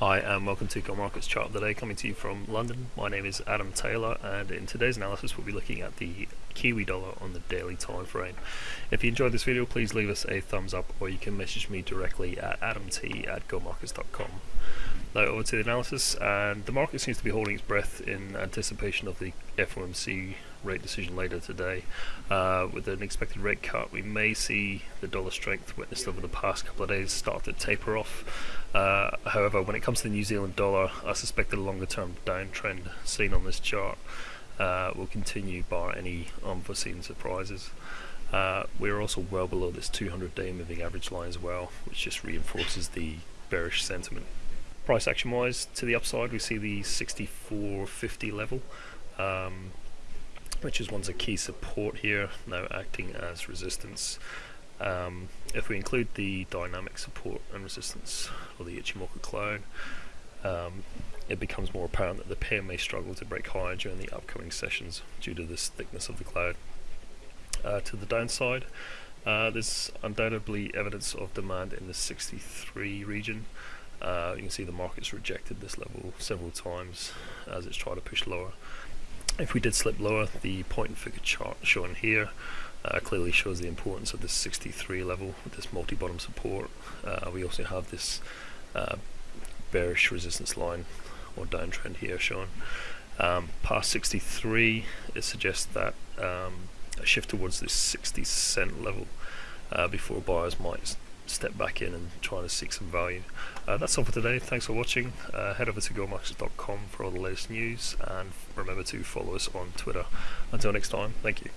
Hi and welcome to Go Markets Chart of the Day coming to you from London. My name is Adam Taylor and in today's analysis we'll be looking at the Kiwi dollar on the daily time frame. If you enjoyed this video please leave us a thumbs up or you can message me directly at adamt at. Now over to the analysis and the market seems to be holding its breath in anticipation of the FOMC rate decision later today. Uh, with an expected rate cut, we may see the dollar strength witnessed over the past couple of days start to taper off. Uh, however, when it comes to the New Zealand dollar, I suspect the longer term downtrend seen on this chart uh, will continue bar any unforeseen surprises. Uh, we're also well below this 200 day moving average line as well, which just reinforces the bearish sentiment. Price action wise, to the upside, we see the 64.50 level. Um, which is one's a key support here, now acting as resistance. Um, if we include the dynamic support and resistance, or the Ichimoku cloud, um, it becomes more apparent that the pair may struggle to break higher during the upcoming sessions due to this thickness of the cloud. Uh, to the downside, uh, there's undoubtedly evidence of demand in the 63 region. Uh, you can see the market's rejected this level several times as it's tried to push lower. If we did slip lower, the point and figure chart shown here uh, clearly shows the importance of this 63 level with this multi-bottom support. Uh, we also have this uh, bearish resistance line or downtrend here shown. Um, past 63, it suggests that um, a shift towards this 60 cent level uh, before buyers might step back in and try to seek some value. Uh, that's all for today. Thanks for watching. Uh, head over to gomarkets.com for all the latest news and remember to follow us on Twitter. Until next time, thank you.